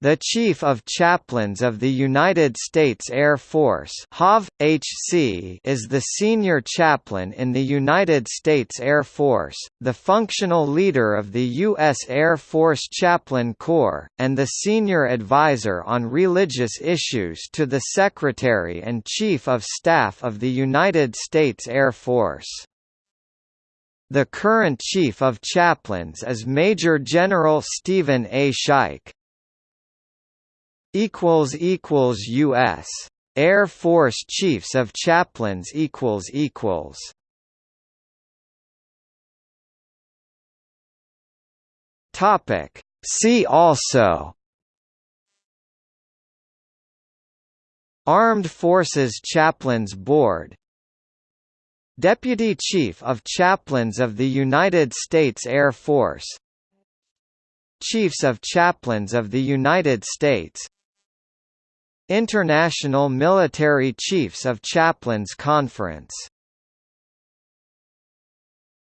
The Chief of Chaplains of the United States Air Force HC is the senior chaplain in the United States Air Force, the functional leader of the U.S. Air Force Chaplain Corps, and the senior advisor on religious issues to the Secretary and Chief of Staff of the United States Air Force. The current Chief of Chaplains is Major General Steven A. Schaick equals equals US Air Force Chiefs of Chaplains equals equals. Topic. See also. Armed Forces Chaplains Board. Deputy Chief of Chaplains of the United States Air Force. Chiefs of Chaplains of the United States International Military Chiefs of Chaplains Conference